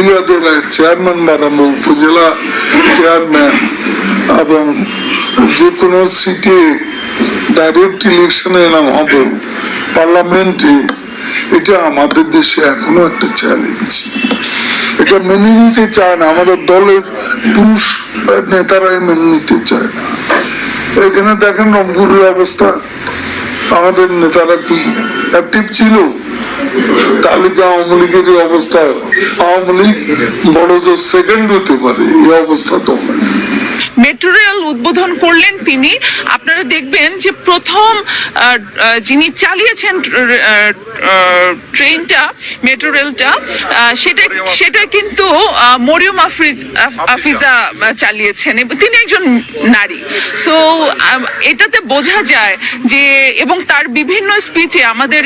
মহিলাদের চেয়ারম্যান বানাবো উপজেলা চেয়ারম্যান এবং যে কোনো সিটে ডাইরেক্ট ইলেকশনে এলাম হবে। পার্লামেন্টে এটা আমাদের দেশে এখনও একটা চ্যালেঞ্জ এটা মেনে নিতে চায় না, আমাদের দলের পুরুষ নেতারাই মেনে নিতে চায় না। এখানে দেখেন রংপুরের অবস্থা। আমাদের নেতারা কি অ্যাক্টিভ ছিল? তালিকা আওয়ামী লীগের অবস্থা আওয়ামী লীগ বড় জোর সেকেন্ড হতে পারে এই অবস্থা তো। মেট্রো রেল উদ্বোধন করলেন তিনি। আপনারা দেখবেন যে প্রথম যিনি চালিয়েছেন ট্রেনটা, মেট্রো রেলটা সেটা সেটা কিন্তু মরিয়ম আফিজা চালিয়েছেন। তিনি একজন নারী। সো এটাতে বোঝা যায় যে, এবং তার বিভিন্ন স্পিচে আমাদের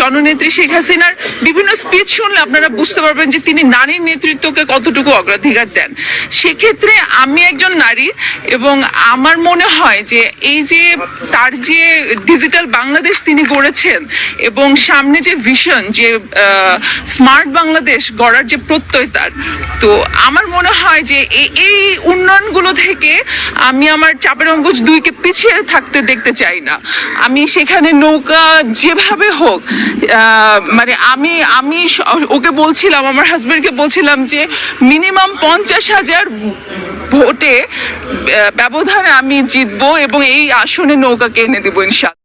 জননেত্রী শেখ হাসিনার বিভিন্ন স্পিচ শুনলে আপনারা বুঝতে পারবেন যে তিনি নারীর নেতৃত্বকে কতটুকু অগ্রাধিকার দেন। সেক্ষেত্রে আমি একজন নারী এবং আমার মনে হয় যে এই যে তার যে ডিজিটাল বাংলাদেশ তিনি গড়েছেন এবং সামনে যে ভিশন যে স্মার্ট বাংলাদেশ গড়ার যে প্রত্যয় তার, তো আমার মনে হয় যে এই- উন্নয়নগুলো থেকে আমি আমার চাপের অঙ্কুশ দুইকে পিছিয়ে থাকতে দেখতে চাই না। আমি সেখানে নৌকা যেভাবে হোক মানে আমি আমি ওকে বলছিলাম, আমার হাজবেন্ডকে বলছিলাম যে মিনিমাম পঞ্চাশ হাজার ভোটে ব্যবধানে আমি জিতবো এবং এই আসনে নৌকাকে এনে দেবো ইনশাল্লাহ